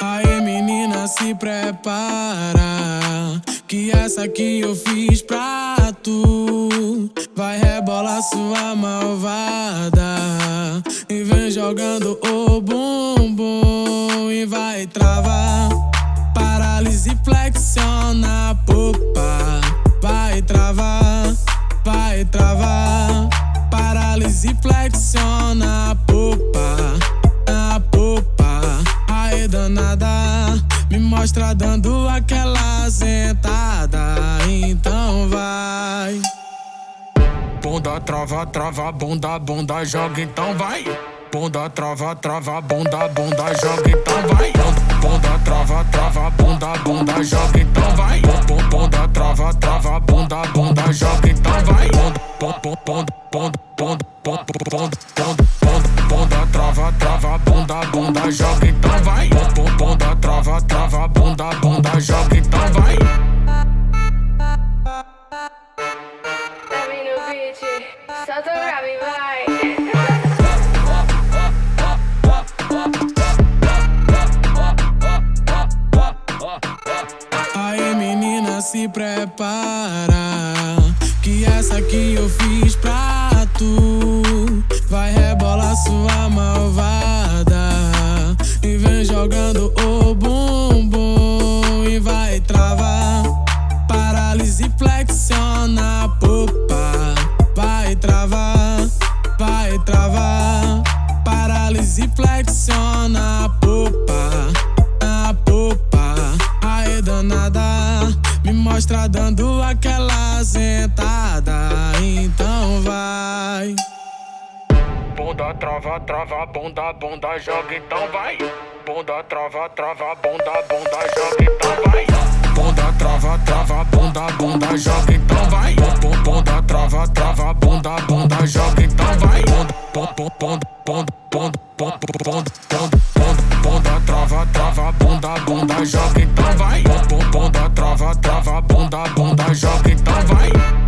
Aí menina se prepara Que essa aqui eu fiz pra tu Vai rebolar sua malvada. E vem jogando o bumbum E vai travar. Paralise flexiona Flexiona popa Me mostra dando aquela sentada, então vai. Bunda, trava, trava, bunda, bunda, joga, então vai. Bunda, trava, trava, bunda, bunda, joga, então vai. Bunda, trava, trava, bunda, bunda, joga, então vai. Bunda, trava, trava, bunda, bunda, joga, então vai. Bunda, bunda, bunda, bunda, bunda, bunda, joga, então vai. Bunda, trava, trava, bunda, bunda, joga, então vai. Solta pra mim, vai. Aí menina se prepara Que essa aqui eu fiz pra jogando o bumbum E vai travar. Paralise flexiona a popa Vai travar, vai travar. Paralise flexiona a popa A popa, aí danada Me mostra dando aquela sentada. Então vai. Bunda, trava, trava, bunda, bunda, joga, então vai bunda, trava, trava, bunda, bunda, joga então vai. Bunda, trava, trava, bunda, bunda, joga então vai. Bunda, trava, trava, bunda, bunda, joga então vai. Bunda, bunda, bunda, bunda, bunda, bunda, bunda, bunda, bunda, trava, trava, bunda, bunda, joga então vai. Bunda, trava, trava, bunda, bunda, joga então vai.